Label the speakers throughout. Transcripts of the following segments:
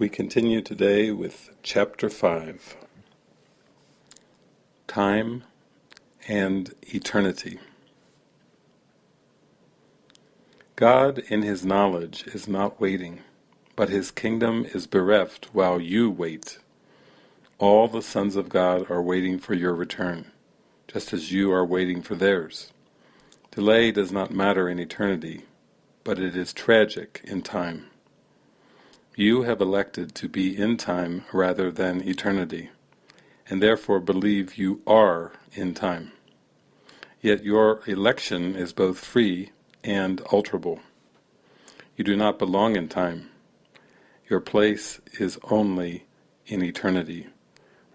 Speaker 1: We continue today with Chapter 5 Time and Eternity. God in His knowledge is not waiting, but His kingdom is bereft while you wait. All the sons of God are waiting for your return, just as you are waiting for theirs. Delay does not matter in eternity, but it is tragic in time. You have elected to be in time rather than eternity, and therefore believe you are in time. Yet your election is both free and alterable. You do not belong in time. Your place is only in eternity,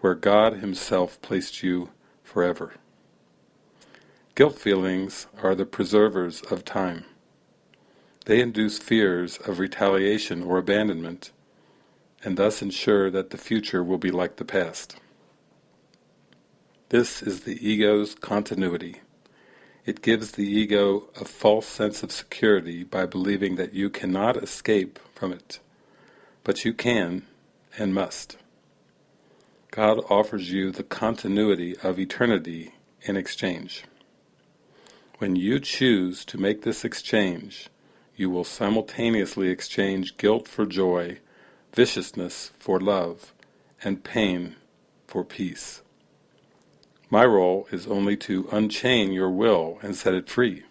Speaker 1: where God Himself placed you forever. Guilt feelings are the preservers of time. They induce fears of retaliation or abandonment, and thus ensure that the future will be like the past. This is the ego's continuity. It gives the ego a false sense of security by believing that you cannot escape from it, but you can and must. God offers you the continuity of eternity in exchange. When you choose to make this exchange, you will simultaneously exchange guilt for joy, viciousness for love, and pain for peace. My role is only to unchain your will and set it free.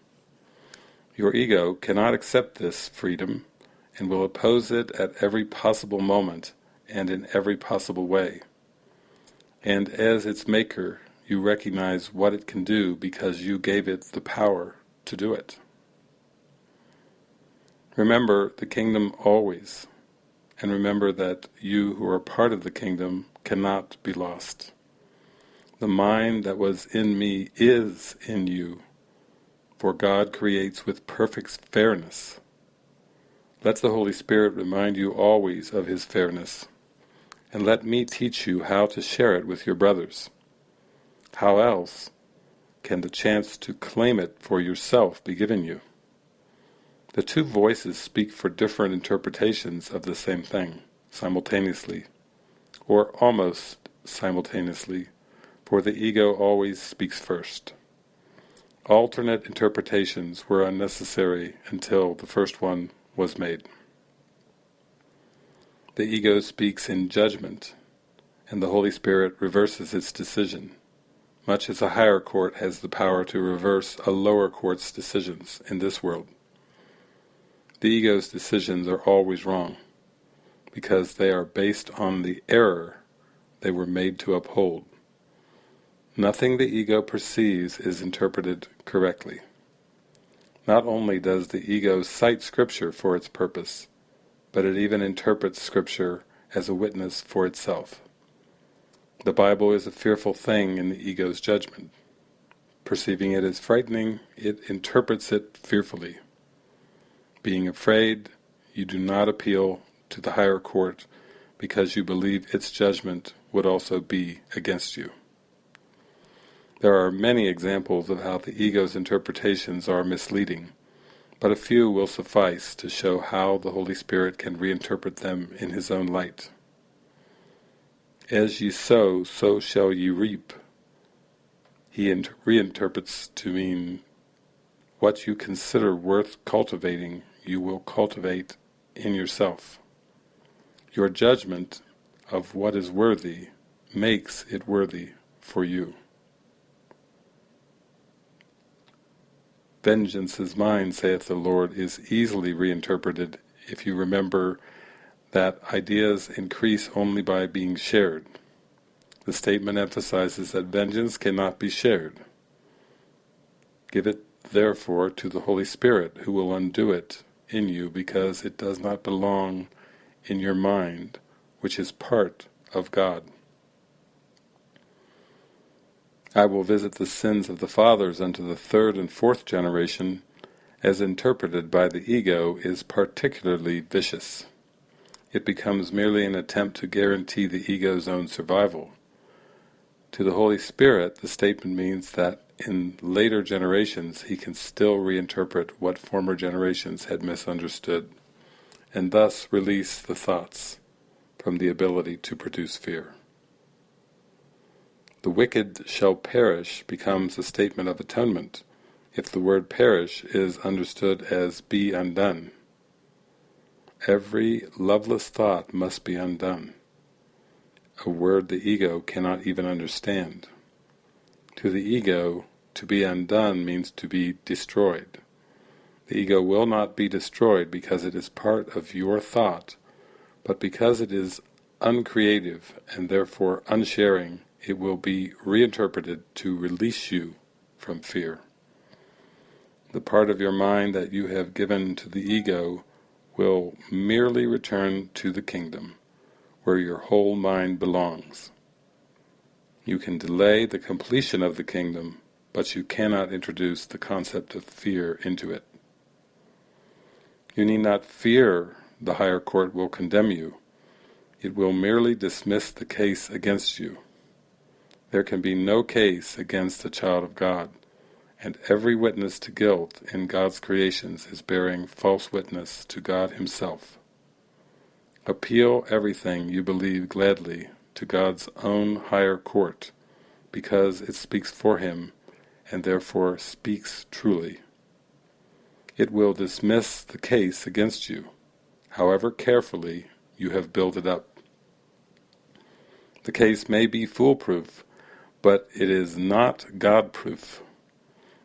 Speaker 1: Your ego cannot accept this freedom and will oppose it at every possible moment and in every possible way. And as its maker, you recognize what it can do because you gave it the power to do it. Remember the kingdom always, and remember that you who are part of the kingdom cannot be lost. The mind that was in me is in you, for God creates with perfect fairness. Let the Holy Spirit remind you always of His fairness, and let me teach you how to share it with your brothers. How else can the chance to claim it for yourself be given you? The two voices speak for different interpretations of the same thing, simultaneously, or almost simultaneously, for the ego always speaks first. Alternate interpretations were unnecessary until the first one was made. The ego speaks in judgment, and the Holy Spirit reverses its decision, much as a higher court has the power to reverse a lower court's decisions in this world. The ego's decisions are always wrong, because they are based on the error they were made to uphold. Nothing the ego perceives is interpreted correctly. Not only does the ego cite scripture for its purpose, but it even interprets scripture as a witness for itself. The Bible is a fearful thing in the ego's judgment. Perceiving it as frightening, it interprets it fearfully. Being afraid, you do not appeal to the higher court because you believe its judgment would also be against you. There are many examples of how the ego's interpretations are misleading, but a few will suffice to show how the Holy Spirit can reinterpret them in His own light. As ye sow, so shall ye reap. He reinterprets to mean what you consider worth cultivating you will cultivate in yourself. Your judgment of what is worthy makes it worthy for you. Vengeance is mine, saith the Lord, is easily reinterpreted if you remember that ideas increase only by being shared. The statement emphasizes that vengeance cannot be shared. Give it, therefore, to the Holy Spirit, who will undo it in you because it does not belong in your mind, which is part of God. I will visit the sins of the fathers unto the third and fourth generation, as interpreted by the ego, is particularly vicious. It becomes merely an attempt to guarantee the ego's own survival. To the Holy Spirit, the statement means that in later generations he can still reinterpret what former generations had misunderstood, and thus release the thoughts, from the ability to produce fear. The wicked shall perish becomes a statement of atonement if the word perish is understood as be undone. Every loveless thought must be undone, a word the ego cannot even understand. To the ego, to be undone means to be destroyed. The ego will not be destroyed because it is part of your thought, but because it is uncreative and therefore unsharing, it will be reinterpreted to release you from fear. The part of your mind that you have given to the ego will merely return to the kingdom, where your whole mind belongs. You can delay the completion of the kingdom, but you cannot introduce the concept of fear into it. You need not fear the higher court will condemn you. It will merely dismiss the case against you. There can be no case against a child of God, and every witness to guilt in God's creations is bearing false witness to God Himself. Appeal everything you believe gladly to God's own higher court, because it speaks for Him, and therefore speaks truly. It will dismiss the case against you, however carefully you have built it up. The case may be foolproof, but it is not God-proof.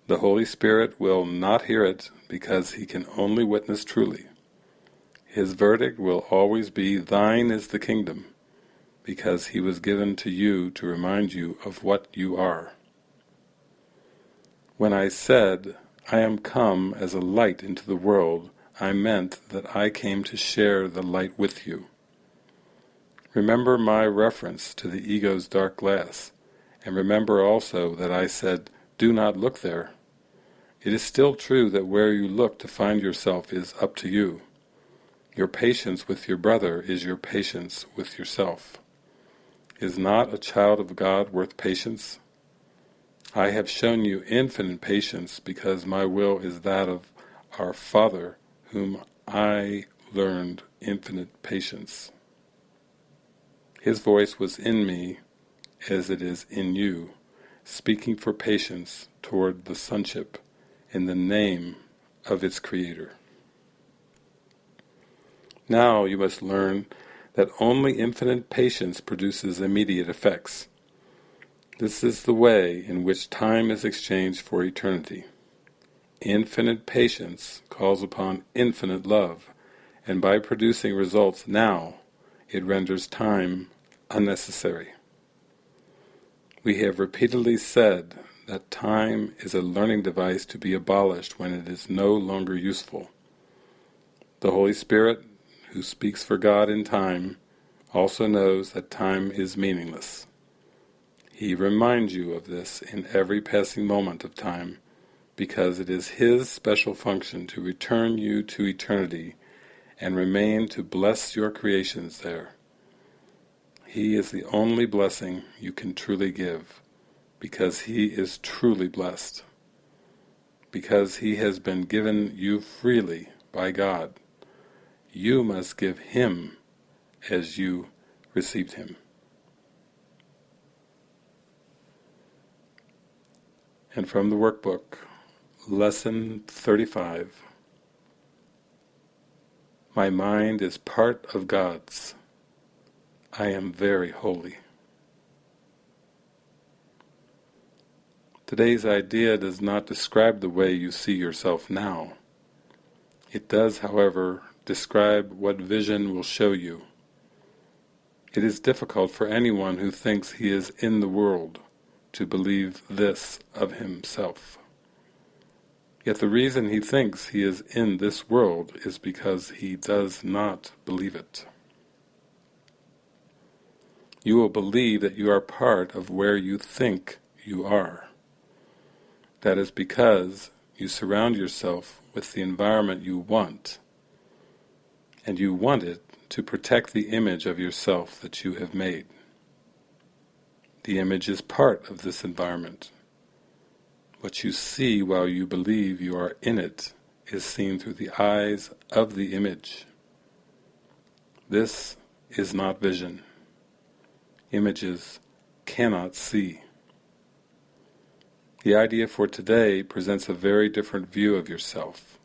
Speaker 1: The Holy Spirit will not hear it because he can only witness truly. His verdict will always be, Thine is the kingdom, because he was given to you to remind you of what you are. When I said, I am come as a light into the world, I meant that I came to share the light with you. Remember my reference to the ego's dark glass, and remember also that I said, do not look there. It is still true that where you look to find yourself is up to you. Your patience with your brother is your patience with yourself. Is not a child of God worth patience? I have shown you infinite patience because my will is that of our Father, whom I learned infinite patience. His voice was in me as it is in you, speaking for patience toward the sonship in the name of its creator. Now you must learn that only infinite patience produces immediate effects. This is the way in which time is exchanged for eternity. Infinite patience calls upon infinite love, and by producing results now, it renders time unnecessary. We have repeatedly said that time is a learning device to be abolished when it is no longer useful. The Holy Spirit, who speaks for God in time, also knows that time is meaningless. He reminds you of this in every passing moment of time, because it is His special function to return you to eternity and remain to bless your creations there. He is the only blessing you can truly give because he is truly blessed, because he has been given you freely by God. You must give him as you received him. And from the workbook, Lesson 35 My mind is part of God's. I am very holy. Today's idea does not describe the way you see yourself now. It does, however, describe what vision will show you. It is difficult for anyone who thinks he is in the world to believe this of himself. Yet the reason he thinks he is in this world is because he does not believe it. You will believe that you are part of where you think you are. That is because you surround yourself with the environment you want, and you want it to protect the image of yourself that you have made. The image is part of this environment. What you see while you believe you are in it is seen through the eyes of the image. This is not vision. Images cannot see. The idea for today presents a very different view of yourself.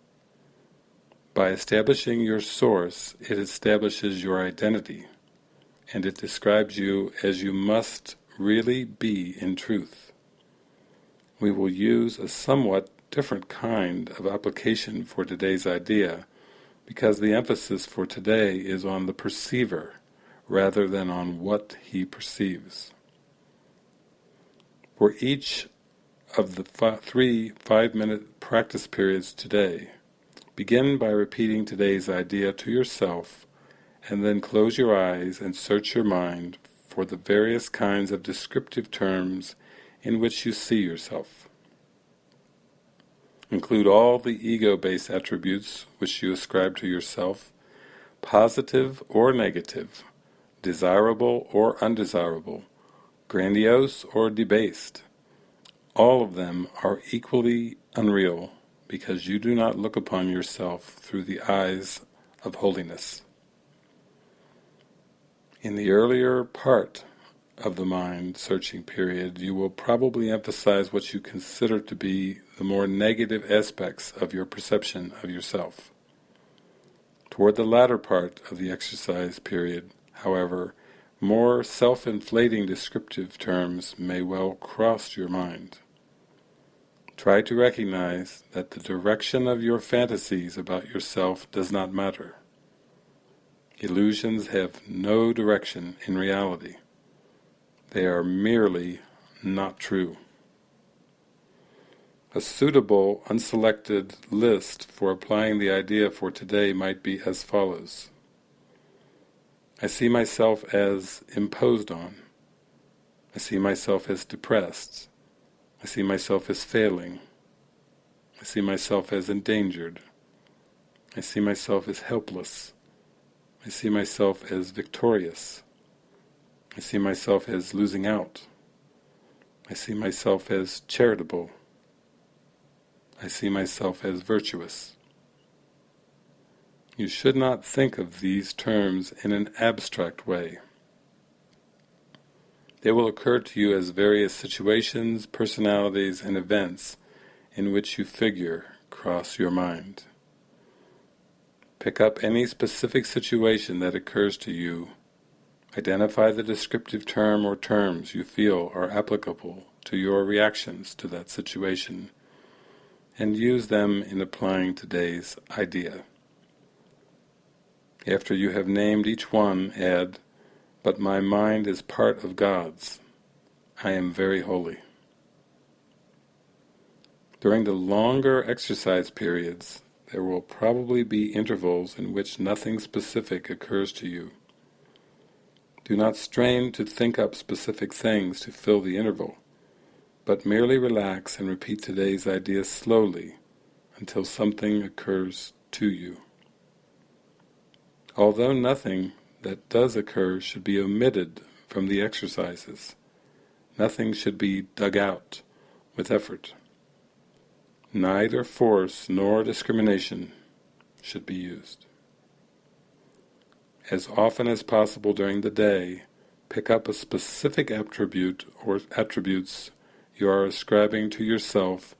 Speaker 1: By establishing your source, it establishes your identity, and it describes you as you must really be in truth. We will use a somewhat different kind of application for today's idea, because the emphasis for today is on the perceiver, rather than on what he perceives. For each of the three five-minute practice periods today, begin by repeating today's idea to yourself and then close your eyes and search your mind for the various kinds of descriptive terms in which you see yourself. Include all the ego-based attributes which you ascribe to yourself, positive or negative, desirable or undesirable, grandiose or debased, all of them are equally unreal because you do not look upon yourself through the eyes of holiness. In the earlier part of the mind searching period, you will probably emphasize what you consider to be the more negative aspects of your perception of yourself. Toward the latter part of the exercise period, however, more self-inflating descriptive terms may well cross your mind. Try to recognize that the direction of your fantasies about yourself does not matter. Illusions have no direction in reality. They are merely not true. A suitable, unselected list for applying the idea for today might be as follows. I see myself as imposed on. I see myself as depressed. I see myself as failing. I see myself as endangered. I see myself as helpless. I see myself as victorious. I see myself as losing out. I see myself as charitable. I see myself as virtuous. You should not think of these terms in an abstract way. They will occur to you as various situations, personalities, and events in which you figure cross your mind. Pick up any specific situation that occurs to you, identify the descriptive term or terms you feel are applicable to your reactions to that situation, and use them in applying today's idea. After you have named each one, add, but my mind is part of God's. I am very holy. During the longer exercise periods, there will probably be intervals in which nothing specific occurs to you. Do not strain to think up specific things to fill the interval, but merely relax and repeat today's ideas slowly until something occurs to you. Although nothing that does occur should be omitted from the exercises. Nothing should be dug out with effort. Neither force nor discrimination should be used. As often as possible during the day, pick up a specific attribute or attributes you are ascribing to yourself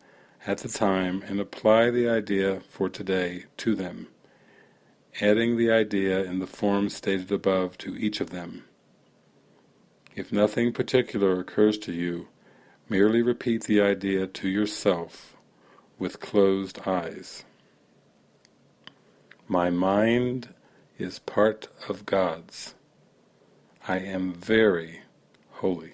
Speaker 1: at the time and apply the idea for today to them adding the idea in the form stated above to each of them. If nothing particular occurs to you, merely repeat the idea to yourself with closed eyes. My mind is part of God's. I am very holy.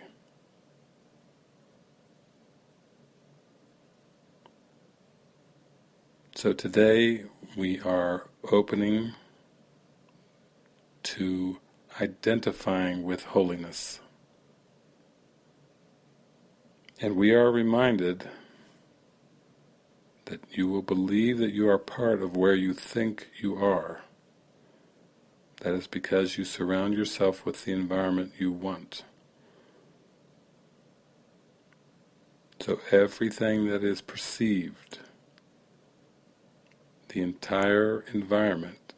Speaker 1: So today we are opening to identifying with holiness. And we are reminded that you will believe that you are part of where you think you are. That is because you surround yourself with the environment you want. So everything that is perceived the entire environment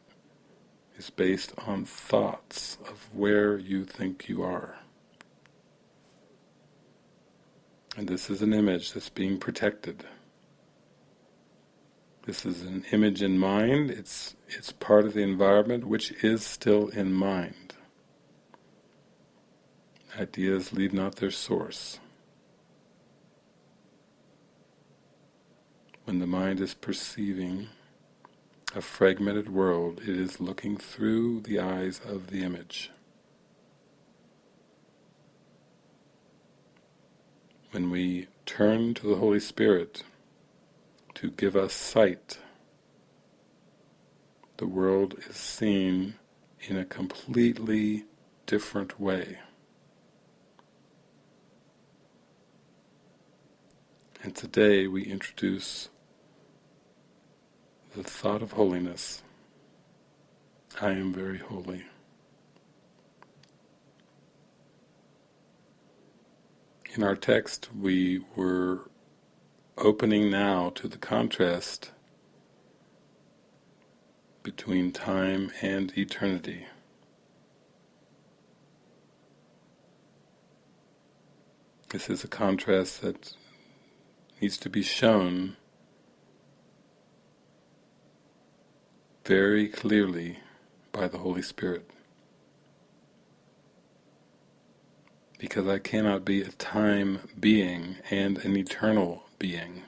Speaker 1: is based on thoughts of where you think you are. And this is an image that's being protected. This is an image in mind, it's, it's part of the environment which is still in mind. Ideas leave not their source. When the mind is perceiving a fragmented world, it is looking through the eyes of the image. When we turn to the Holy Spirit to give us sight, the world is seen in a completely different way. And today we introduce the thought of holiness. I am very holy. In our text we were opening now to the contrast between time and eternity. This is a contrast that needs to be shown very clearly by the Holy Spirit. Because I cannot be a time being and an eternal being.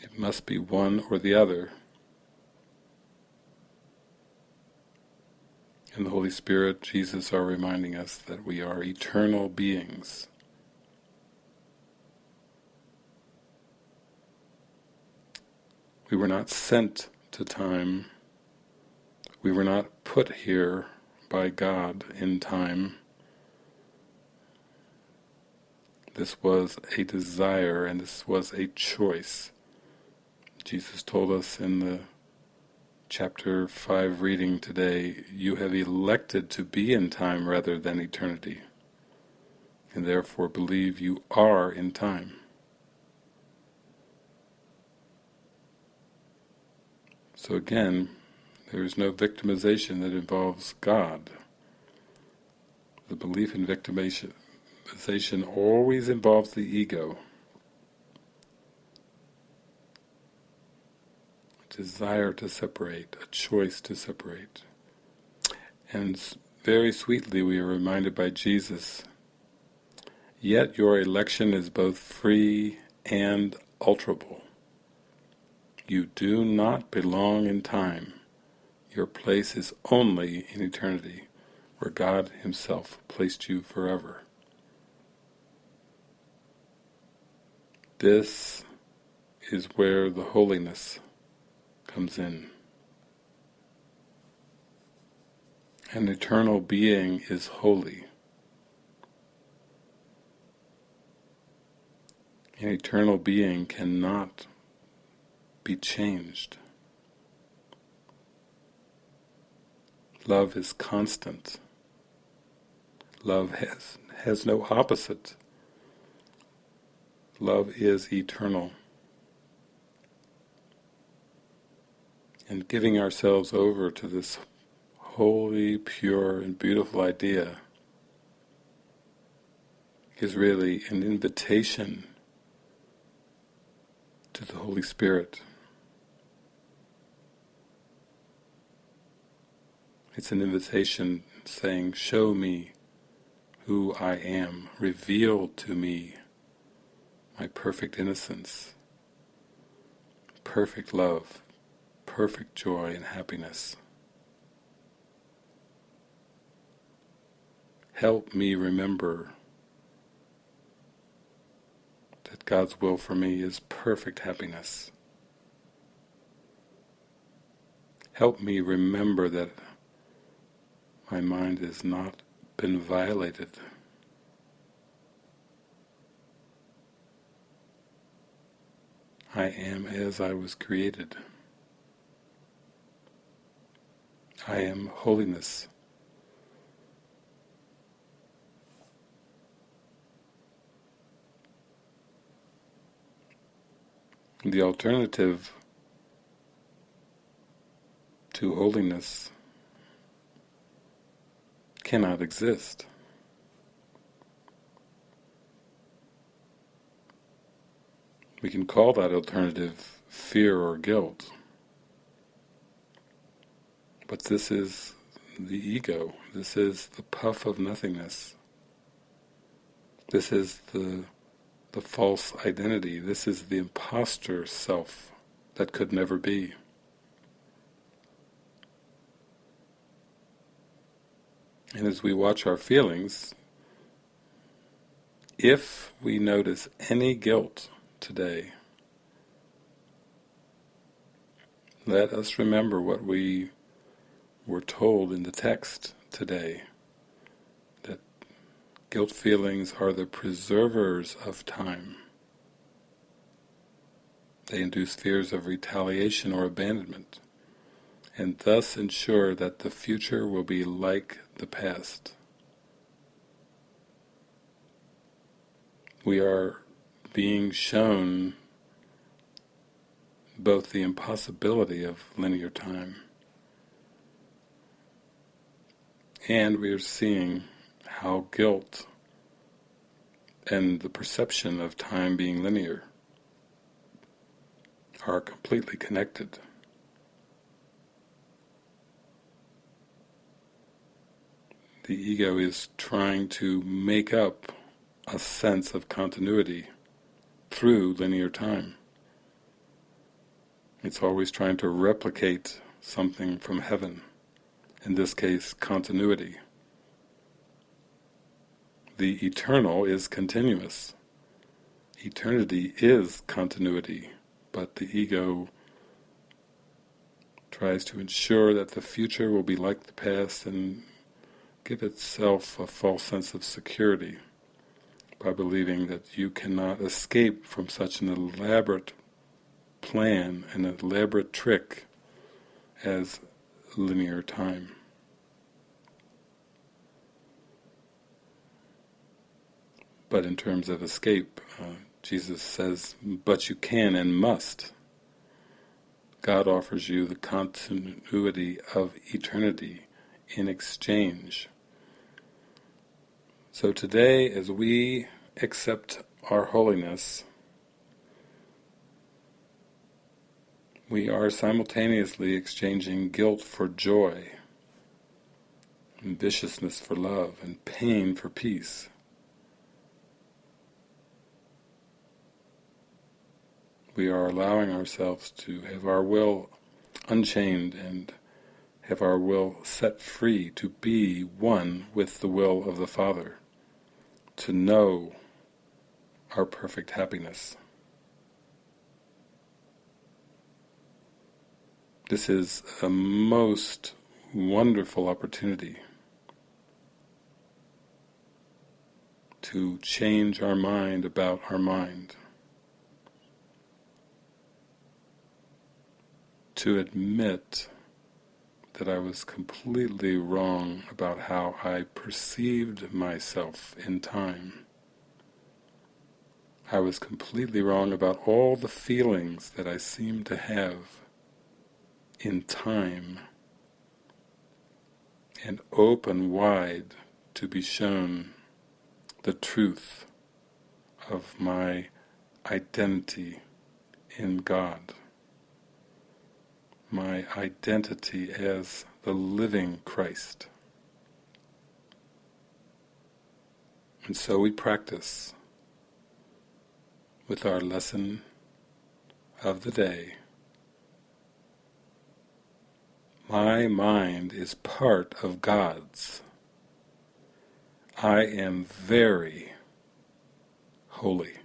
Speaker 1: It must be one or the other. And the Holy Spirit, Jesus are reminding us that we are eternal beings. We were not sent to time. We were not put here by God in time. This was a desire and this was a choice. Jesus told us in the chapter 5 reading today, you have elected to be in time rather than eternity, and therefore believe you are in time. So again, there is no victimization that involves God. The belief in victimization always involves the ego. Desire to separate, a choice to separate. And very sweetly we are reminded by Jesus, yet your election is both free and alterable. You do not belong in time. Your place is only in eternity, where God Himself placed you forever. This is where the holiness comes in. An eternal being is holy. An eternal being cannot be changed. Love is constant. Love has, has no opposite. Love is eternal. And giving ourselves over to this holy, pure, and beautiful idea is really an invitation to the Holy Spirit. It's an invitation saying, show me who I am, reveal to me my perfect innocence, perfect love, perfect joy and happiness. Help me remember that God's will for me is perfect happiness. Help me remember that my mind has not been violated. I am as I was created. I am holiness. The alternative to holiness cannot exist. We can call that alternative fear or guilt. But this is the ego. This is the puff of nothingness. This is the the false identity. This is the impostor self that could never be. And as we watch our feelings, if we notice any guilt today, let us remember what we were told in the text today, that guilt feelings are the preservers of time. They induce fears of retaliation or abandonment, and thus ensure that the future will be like the past. We are being shown both the impossibility of linear time and we are seeing how guilt and the perception of time being linear are completely connected. The ego is trying to make up a sense of continuity through linear time. It's always trying to replicate something from heaven, in this case continuity. The eternal is continuous. Eternity is continuity, but the ego tries to ensure that the future will be like the past and give itself a false sense of security by believing that you cannot escape from such an elaborate plan, an elaborate trick as linear time. But in terms of escape, uh, Jesus says, but you can and must. God offers you the continuity of eternity in exchange. So today, as we accept our holiness, we are simultaneously exchanging guilt for joy, and viciousness for love, and pain for peace. we are allowing ourselves to have our will unchained and have our will set free to be one with the will of the Father, to know our perfect happiness. This is a most wonderful opportunity to change our mind about our mind. to admit that I was completely wrong about how I perceived myself in time. I was completely wrong about all the feelings that I seemed to have in time and open wide to be shown the truth of my identity in God my identity as the living Christ. And so we practice with our lesson of the day. My mind is part of God's. I am very holy.